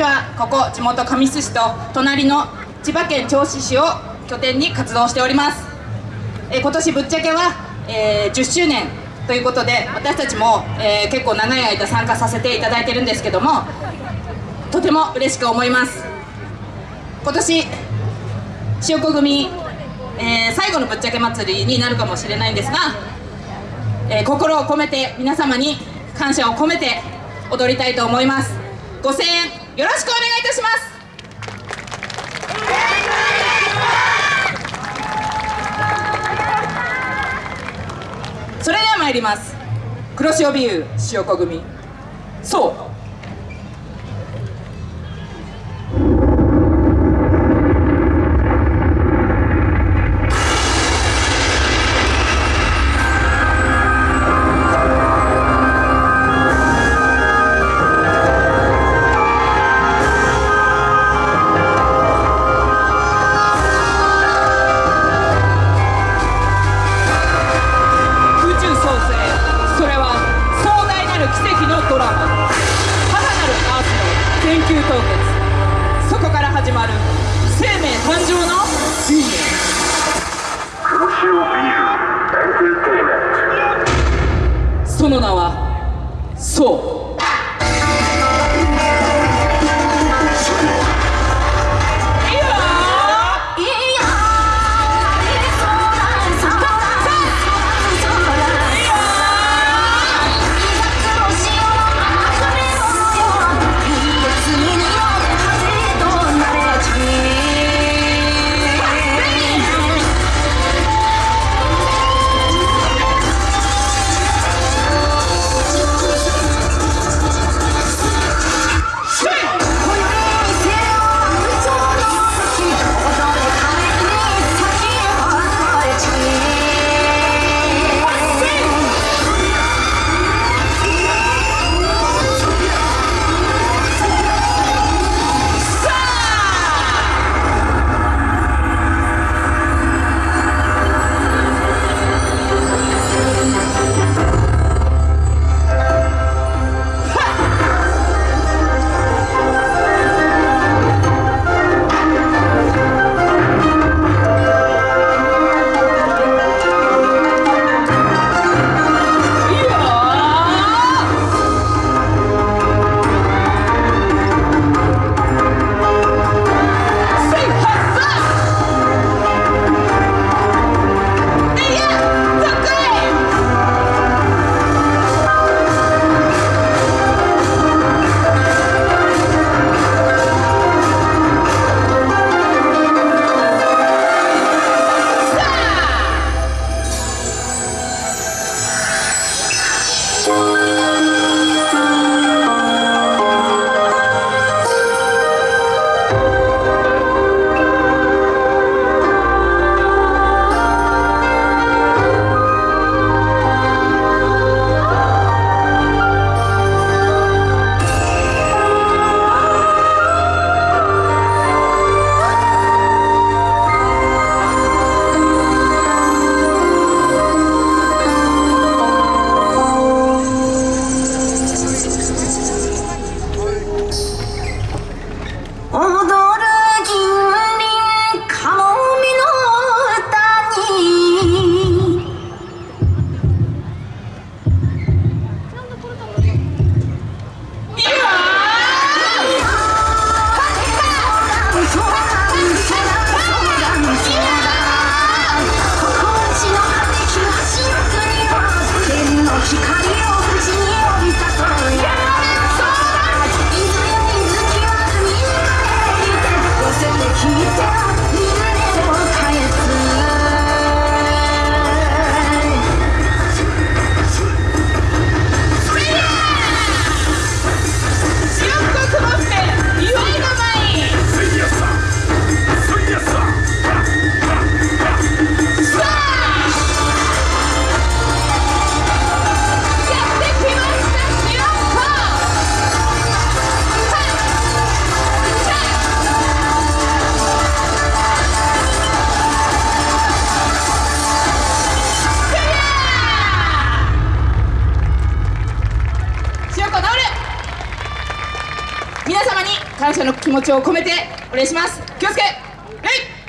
ちは。ここ地元神栖市と隣の千葉県銚子市を拠点に活動しております、えー今年ぶっちゃけは、えー10周年ということで私たちも、えー結構長い間参加させていただいてるんですけどもとても嬉しく思います。今年塩子組、えー最後のぶっちゃけ祭りになるかもしれないんですが、えー心を込めて皆様に感謝を込めて踊りたいと思います。ご声援よろしくお願いいたします。それでは参ります。黒潮ビュー塩子組。そう。奇跡のドラマ。母なるアースの研究凍結そこから始まる生命誕生の Oh, 感謝の気持ちを込めてお願いします。気をつけ。